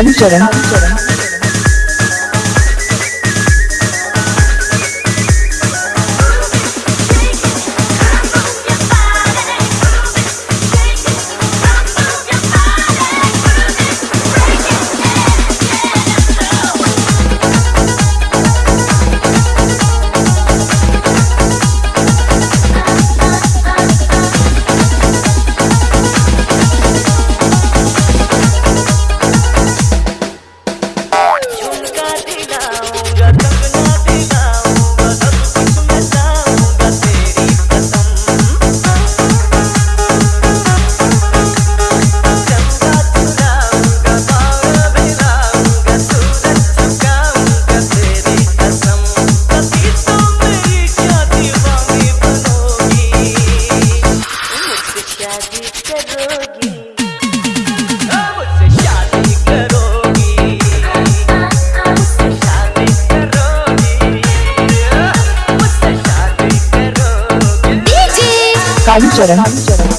Sabit Ceren. got Sancara. Sancara.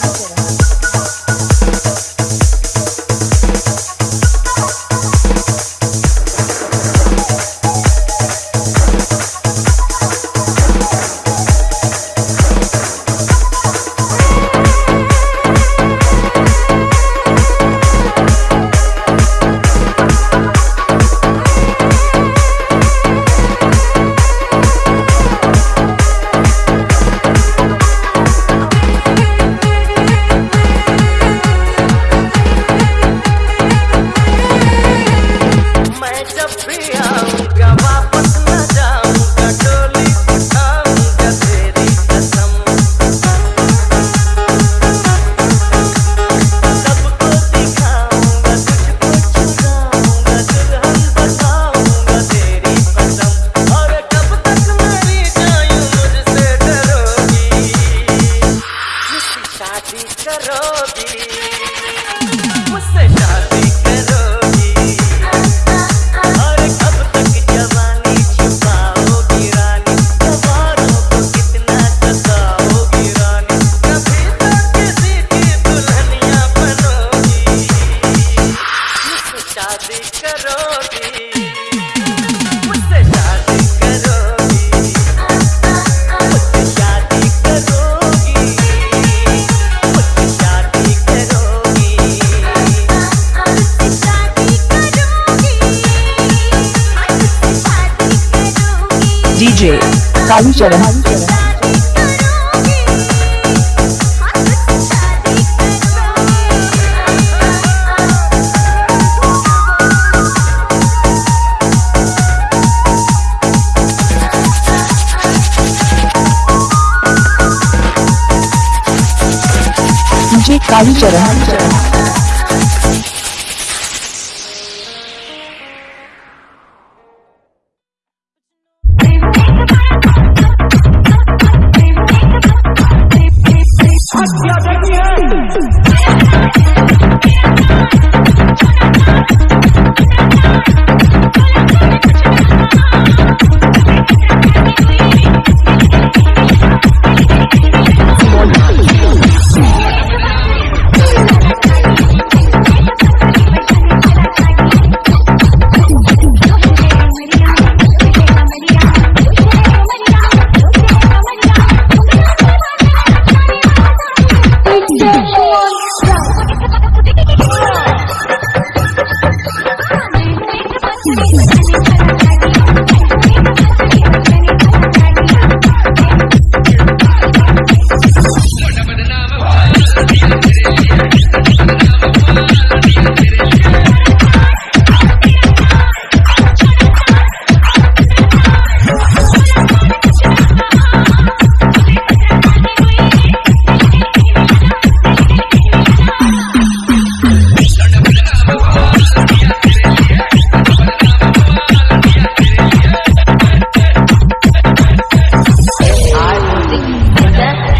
Kalicharan DJ Kalicharan Thank Yes.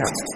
content